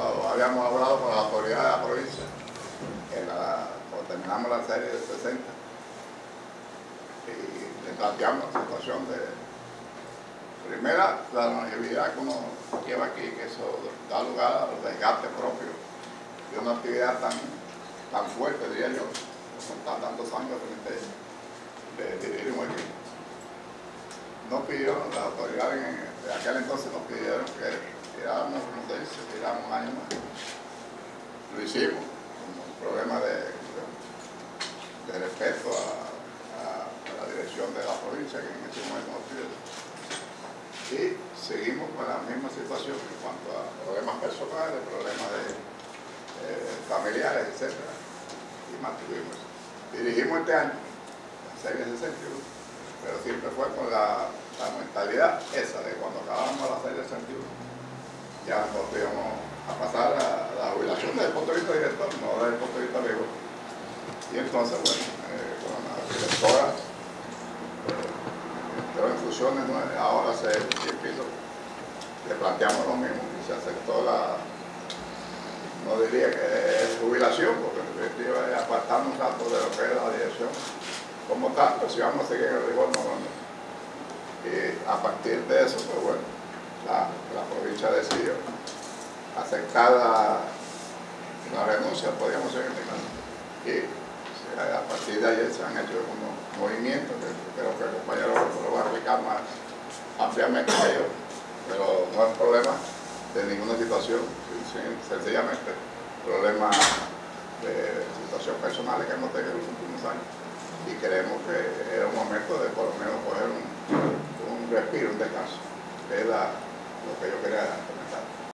habíamos hablado con la autoridad de la provincia, cuando terminamos la serie de 60, y le planteamos la situación de, primera, la longevidad que uno lleva aquí, que eso da lugar a los desgastes propios de una actividad tan, tan fuerte, diría yo, con tantos años de, de dirigir un equipo. Nos pidieron, las autoridades de aquel entonces nos pidieron que tiráramos, como se dice, tiramos año más. Lo hicimos, como un problema de, respeto a, la dirección de la provincia que en ese momento nos. Y seguimos con la misma situación en cuanto a problemas personales, problemas eh, familiares, etc. Y mantuvimos. Dirigimos este año, la serie 61, pero siempre fue con la, la mentalidad esa de cuando acabamos la serie 61 ya nos íbamos a pasar a la jubilación desde el punto de vista director, no desde el punto de vista. Y entonces, bueno, eh, con la directora eh, entró en funciones, ahora se piso, le planteamos lo mismo y se aceptó la, no diría que es jubilación, porque en definitiva es apartarnos rato de lo que es la dirección como pero si vamos a seguir el rigor, no, no. Y a partir de eso, pues bueno, la, provincia decidió aceptar la, la renuncia, podríamos seguir Y a partir de ayer se han hecho unos movimientos que creo que el compañero lo va a explicar más ampliamente a ellos, pero no es problema de ninguna situación, sencillamente problemas de situación personal que hemos tenido en los últimos años. Y creemos que era un momento de por lo menos coger un, respiro, un descanso, que es la, lo que yo quería comentar.